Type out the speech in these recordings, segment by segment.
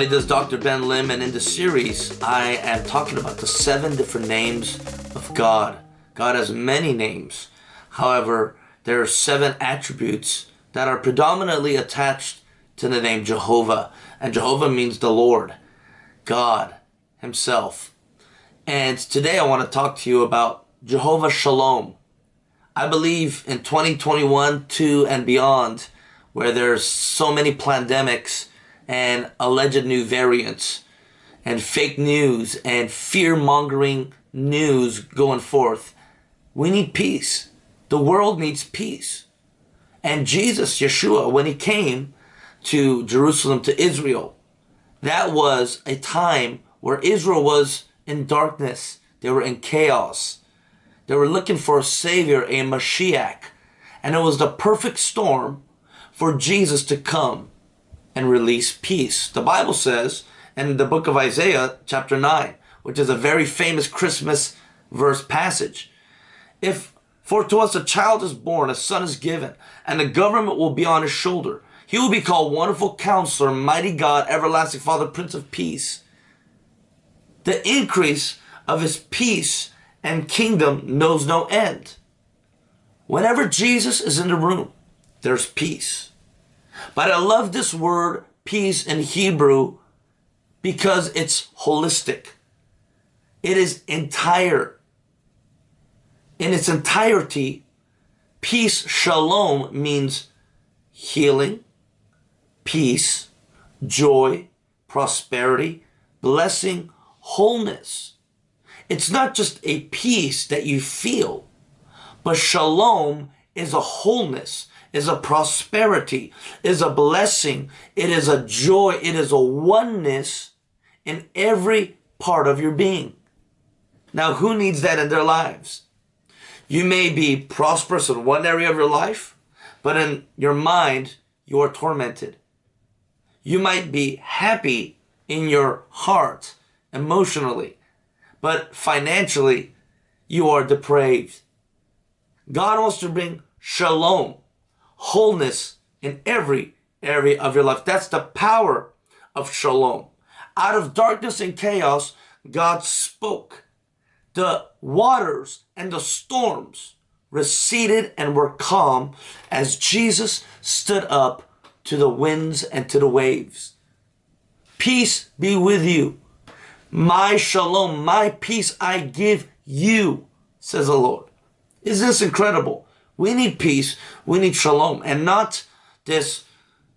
Everybody, this is Dr. Ben Lim and in this series I am talking about the seven different names of God. God has many names. However, there are seven attributes that are predominantly attached to the name Jehovah. And Jehovah means the Lord, God himself. And today I want to talk to you about Jehovah Shalom. I believe in 2021, 2 and beyond, where there's so many pandemics and alleged new variants and fake news and fear-mongering news going forth, we need peace. The world needs peace. And Jesus, Yeshua, when he came to Jerusalem, to Israel, that was a time where Israel was in darkness. They were in chaos. They were looking for a savior, a Mashiach. And it was the perfect storm for Jesus to come and release peace. The Bible says in the book of Isaiah, chapter 9, which is a very famous Christmas verse passage. If for to us a child is born, a son is given, and the government will be on his shoulder. He will be called Wonderful Counselor, Mighty God, Everlasting Father, Prince of Peace. The increase of his peace and kingdom knows no end. Whenever Jesus is in the room, there's peace. But I love this word peace in Hebrew because it's holistic. It is entire. In its entirety, peace, shalom, means healing, peace, joy, prosperity, blessing, wholeness. It's not just a peace that you feel, but shalom is a wholeness, is a prosperity, is a blessing. It is a joy. It is a oneness in every part of your being. Now, who needs that in their lives? You may be prosperous in one area of your life, but in your mind, you are tormented. You might be happy in your heart, emotionally, but financially, you are depraved. God wants to bring shalom, wholeness in every area of your life. That's the power of shalom. Out of darkness and chaos, God spoke. The waters and the storms receded and were calm as Jesus stood up to the winds and to the waves. Peace be with you. My shalom, my peace I give you, says the Lord. Isn't this incredible? We need peace, we need shalom, and not this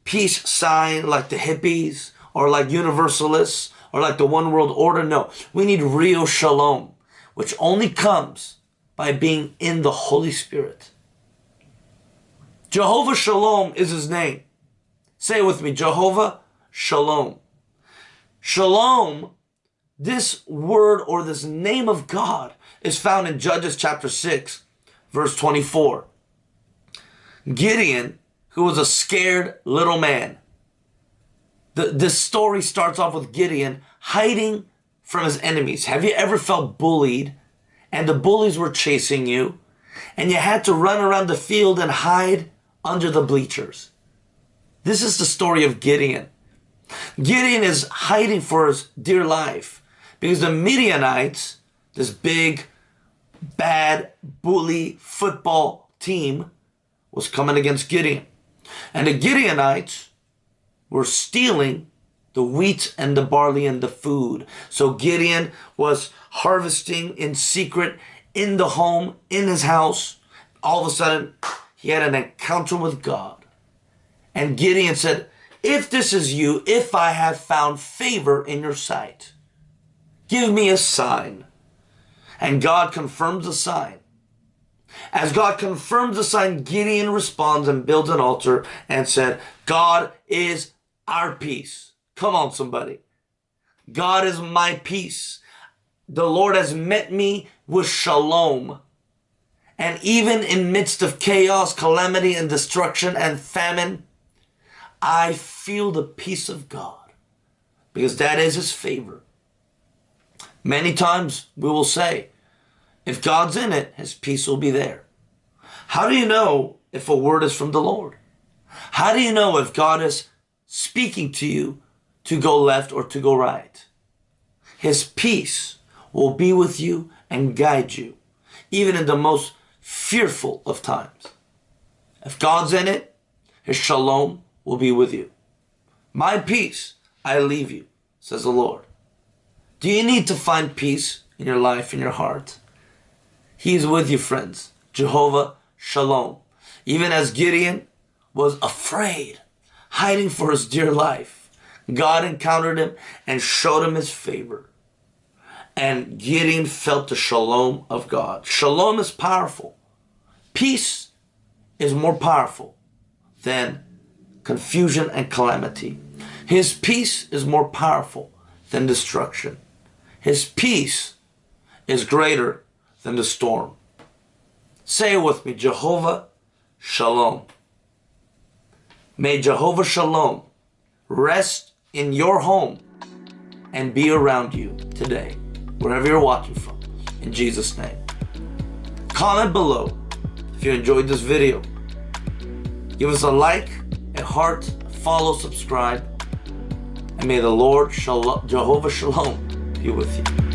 peace sign like the hippies or like universalists or like the one world order. No, we need real shalom, which only comes by being in the Holy Spirit. Jehovah Shalom is his name. Say it with me, Jehovah Shalom. Shalom this word or this name of God is found in Judges chapter 6, verse 24. Gideon, who was a scared little man, the, this story starts off with Gideon hiding from his enemies. Have you ever felt bullied and the bullies were chasing you and you had to run around the field and hide under the bleachers? This is the story of Gideon. Gideon is hiding for his dear life. Because the Midianites, this big, bad, bully football team, was coming against Gideon. And the Gideonites were stealing the wheat and the barley and the food. So Gideon was harvesting in secret in the home, in his house. All of a sudden, he had an encounter with God. And Gideon said, if this is you, if I have found favor in your sight, Give me a sign. And God confirms the sign. As God confirms the sign, Gideon responds and builds an altar and said, God is our peace. Come on, somebody. God is my peace. The Lord has met me with shalom. And even in midst of chaos, calamity, and destruction and famine, I feel the peace of God because that is his favor. Many times we will say, if God's in it, his peace will be there. How do you know if a word is from the Lord? How do you know if God is speaking to you to go left or to go right. His peace will be with you and guide you, even in the most fearful of times. If God's in it, His shalom will be with you. My peace I leave you, says the Lord. Do you need to find peace in your life, in your heart? He's with you, friends. Jehovah Shalom. Even as Gideon was afraid, hiding for his dear life, God encountered him and showed him his favor. And Gideon felt the shalom of God. Shalom is powerful. Peace is more powerful than confusion and calamity. His peace is more powerful than destruction. His peace is greater than the storm. Say it with me, Jehovah Shalom. May Jehovah Shalom rest in your home and be around you today, wherever you're watching from, in Jesus' name. Comment below if you enjoyed this video. Give us a like, a heart, follow, subscribe, and may the Lord Shalom, Jehovah Shalom be with you.